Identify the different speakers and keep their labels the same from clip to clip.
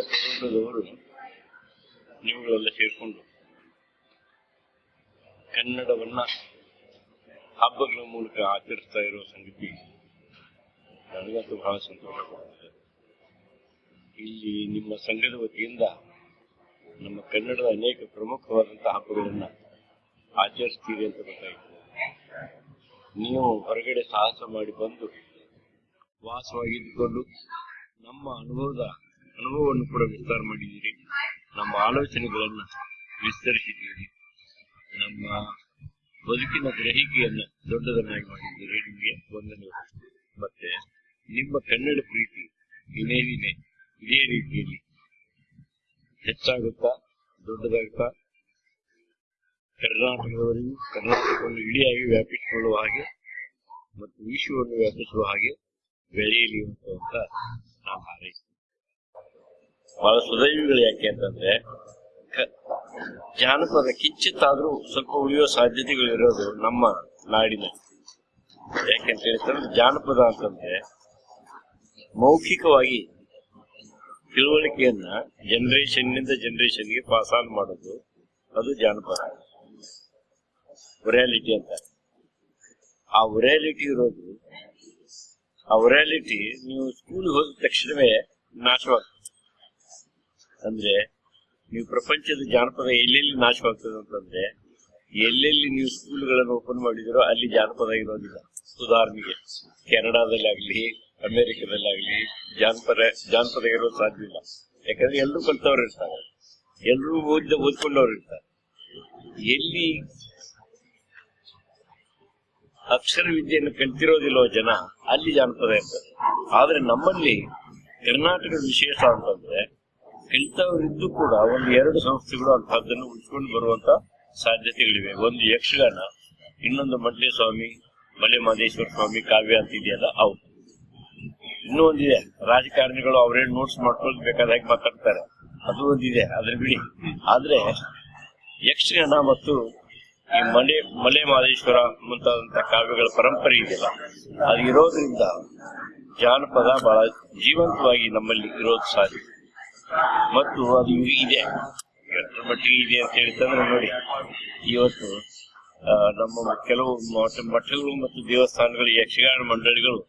Speaker 1: ಸಂಸ್ಥೆದವರು ನೀವುಗಳೆಲ್ಲ ಸೇರ್ಕೊಂಡು ಕನ್ನಡವನ್ನ ಹಬ್ಬಗಳ ಮೂಲಕ ಆಚರಿಸ್ತಾ ಇರೋ ಸಂಗತಿ ನನಗಂತೂ ಬಹಳ ಸಂತೋಷ ಇಲ್ಲಿ ನಿಮ್ಮ ಸಂಘದ ವತಿಯಿಂದ ನಮ್ಮ ಕನ್ನಡದ ಅನೇಕ ಪ್ರಮುಖವಾದಂತಹ ಹಬ್ಬಗಳನ್ನ ಆಚರಿಸ್ತೀರಿ ಅಂತ ಗೊತ್ತಾಯಿತು. ನೀವು ಹೊರಗಡೆ ಸಾಹಸ ಮಾಡಿ ಬಂದು ವಾಸವಾಗಿದ್ದುಕೊಂಡು ನಮ್ಮ ಅನುಭವದ ಅನುಭವವನ್ನು ಕೂಡ ವಿಸ್ತಾರ ಮಾಡಿದ್ದೀರಿ. ನಮ್ಮ ಆಲೋಚನೆಗಳನ್ನ ವಿಸ್ತರಿಸಿದ್ದೀರಿ. ನಮ್ಮ ಬದುಕಿನ ಗ್ರಹಿಕೆಯನ್ನ ದೊಡ್ಡದನ್ನಾಗಿ ಮಾಡಿದ್ದೀರಿ ನಿಮಗೆ ವಂದನೆಗಳು. ಮತ್ತೆ ನಿಮ್ಮ ಕನ್ನಡ ಪ್ರೀತಿ ದಿನೇ ದಿನೇ ಇದೇ ರೀತಿಯಲ್ಲಿ ಹೆಚ್ಚಾಗುತ್ತಾ ದೊಡ್ಡದಾಗುತ್ತಾ ಕರ್ನಾಟಕದವರೆಗೂ ಕರ್ನಾಟಕವನ್ನು ಇಡಿಯಾಗಿ ವ್ಯಾಪಿಸಿಕೊಳ್ಳುವ ಹಾಗೆ ಮತ್ತು ವಿಶ್ವವನ್ನು ವ್ಯಾಪಿಸುವ ಹಾಗೆ ಬೆಳೆಯಲಿ ಅಂತ ನಾವು ಹಾರೈಸ್ತೀವಿ ಬಹಳ ಸುದೈವಿಗಳು ಯಾಕೆ ಅಂತಂದ್ರೆ ಜಾನಪದ ಕಿಂಚಿತ್ತಾದ್ರೂ ಸ್ವಲ್ಪ ಉಳಿಯೋ ಸಾಧ್ಯತೆಗಳಿರೋದು ನಮ್ಮ ನಾಡಿನ ಯಾಕೆಂತ ಹೇಳಿದ್ರೆ, ಜಾನಪದ ಅಂತಂದ್ರೆ ಮೌಖಿಕವಾಗಿ ತಿಳುವಳಿಕೆಯನ್ನ ಜನರೇಷನ್ನಿಂದ ಜನರೇಷನ್ಗೆ ಪಾಸ್ ಆನ್ ಮಾಡೋದು ಅದು ಜಾನಪದ. ಒರ್ಯಾಲಿಟಿ ಅಂತ. ಆ ಒರ್ಯಾಲಿಟಿ ಇರೋದು, ಆ ಒರ್ಯಾಲಿಟಿ ನೀವು ಸ್ಕೂಲ್ ಹೋದ ತಕ್ಷಣವೇ ನಾಶವಾಗ್ತದೆ. ಅಂದ್ರೆ ನೀವು ಪ್ರಪಂಚದ ಜಾನಪದ ಎಲ್ಲೆಲ್ಲಿ ನಾಶವಾಗ್ತದೆ ಅಂತಂದ್ರೆ, ಎಲ್ಲೆಲ್ಲಿ ನೀವು ಸ್ಕೂಲ್ಗಳನ್ನು ಓಪನ್ ಮಾಡಿದಿರೋ ಅಲ್ಲಿ ಜಾನಪದ ಇರೋದಿಲ್ಲ. ಉದಾಹರಣೆಗೆ ಕೆನಡಾದಲ್ಲಿ ಆಗ್ಲಿ ಅಮೆರಿಕದಲ್ಲಿ ಆಗ್ಲಿ ಜಾನಪದ ಜಾನಪದ ಇರೋದು ಸಾಧ್ಯ ಇಲ್ಲ. ಯಾಕಂದ್ರೆ ಎಲ್ಲರೂ ಕಲ್ತವ್ರು ಇರ್ತಾರೆ. ಎಲ್ಲರೂ ಓದಿದ, ಓದ್ಕೊಂಡವ್ರು ಇರ್ತಾರೆ. ಎಲ್ಲಿ ಅಕ್ಷರ ವಿದ್ಯೆಯನ್ನು ಕಲ್ತಿರೋದಿಲ್ಲೋ ಜನ, ಅಲ್ಲಿ ಜಾನಪದ ಇರ್ತದೆ. ಆದ್ರೆ ನಮ್ಮಲ್ಲಿ ಕರ್ನಾಟಕದ ವಿಶೇಷ ಅಂತಂದ್ರೆ ಕಲಿತವರಿದ್ದು ಕೂಡ ಒಂದು ಎರಡು ಸಂಸ್ಥೆಗಳು ಅಂತಹದ್ದನ್ನು ಉಳಿಸ್ಕೊಂಡು ಬರುವಂತ ಸಾಧ್ಯತೆಗಳಿವೆ. ಒಂದು ಯಕ್ಷಗಾನ, ಇನ್ನೊಂದು ಮಡ್ಲೆ ಸ್ವಾಮಿ ಮಲೆ ಮಹದೇಶ್ವರ ಸ್ವಾಮಿ ಕಾವ್ಯ ಅಂತ ಇದೆಯಲ್ಲ, ಅವು. ಇನ್ನೂ ಒಂದಿದೆ. ರಾಜಕಾರಣಿಗಳು ಅವರೇ ನೋಟ್ಸ್ ಮಾಡ್ಕೊಂಡು ಬೇಕಾದಾಗ ಮಾತಾಡ್ತಾರೆ. ಅದು ಒಂದಿದೆ. ಅದ್ರ ಬಿಡಿ. ಆದ್ರೆ ಯಕ್ಷಗಾನ ಮತ್ತು ಈ ಮಲೆ ಮಲೆ ಮಾದೇಶ್ವರ ಮುಂತಾದಂತ ಕಾವ್ಯಗಳ ಪರಂಪರೆ ಇದೆಯಲ್ಲ, ಅದು ಇರೋದ್ರಿಂದ ಜಾನಪದ ಬಹಳ ಜೀವಂತವಾಗಿ ನಮ್ಮಲ್ಲಿ ಇರೋದು ಸಾಧ್ಯ. ಮತ್ತು ಅದು ಇದೆ. ಎಷ್ಟರ ಮಟ್ಟಿಗೆ ಇದೆ ಅಂತ ಹೇಳ್ತಂದ್ರೆ ನೋಡಿ, ಇವತ್ತು ನಮ್ಮ ಕೆಲವು ಮಠ- ಮಠಗಳು ಮತ್ತು ದೇವಸ್ಥಾನಗಳು ಯಕ್ಷಗಾನ ಮಂಡಳಿಗಳು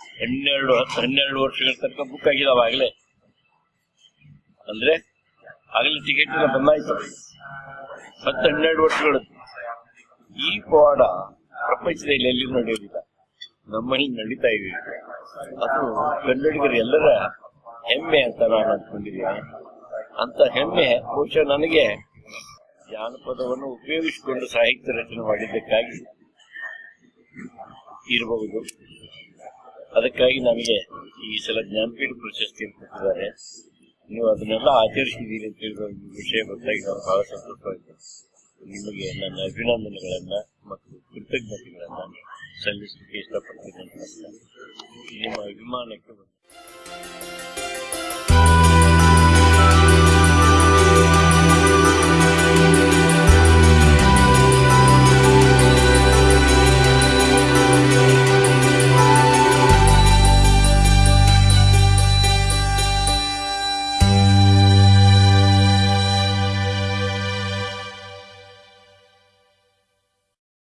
Speaker 1: ಹನ್ನೆರಡು, ಹತ್ತು, ಹನ್ನೆರಡು ವರ್ಷಗಳ ತನಕ ಬುಕ್ ಆಗಿದಾವ ಆಗಲೇ. ಅಂದ್ರೆ, ಆಗಲೇ ಟಿಕೆಟ್ ಎಲ್ಲ ಬಂದಾಯ್ತು ಹತ್ತು, ಹನ್ನೆರಡು ವರ್ಷಗಳು. ಈ ಪವಾಡ ಪ್ರಪಂಚದಲ್ಲಿ ಎಲ್ಲಿ ನಡೆಯೋದಿಲ್ಲ ನಮ್ಮಲ್ಲಿ ನಡೀತಾ ಇದೆ. ಅದು ಕನ್ನಡಿಗರು ಎಲ್ಲರ ಹೆಮ್ಮೆ ಅಂತ ನಾನು ಅಂದ್ಕೊಂಡಿದ್ದೀನಿ ಅಂತ ಹೆಮ್ಮೆ ಬಹುಶಃ ನನಗೆ ಜಾನಪದವನ್ನು ಉಪಯೋಗಿಸಿಕೊಂಡು ಸಾಹಿತ್ಯ ರಚನೆ ಮಾಡಿದ್ದಕ್ಕಾಗಿ ಇರಬಹುದು. ಅದಕ್ಕಾಗಿ ನನಗೆ ಈ ಸಲ ಜ್ಞಾನಪೀಠ ಪ್ರಶಸ್ತಿ ಕೊಟ್ಟಿದ್ದಾರೆ. ನೀವು ಅದನ್ನೆಲ್ಲ ಆಚರಿಸಿದ್ದೀರಿ ಅಂತ ಹೇಳಿದ ವಿಷಯ ಗೊತ್ತಾಗಿ ನಾನು ಬಹಳ ಸಂತೋಷವಾಗಿದೆ ನಿಮಗೆ ನನ್ನ ಅಭಿನಂದನೆಗಳನ್ನ ಮತ್ತು ಕೃತಜ್ಞತೆಗಳನ್ನ ಸಲ್ಲಿಸಲಿಕ್ಕೆ ಇಷ್ಟಪಡ್ತೀನಿ ಅಂತ. ನಿಮ್ಮ ಅಭಿಮಾನಕ್ಕೆ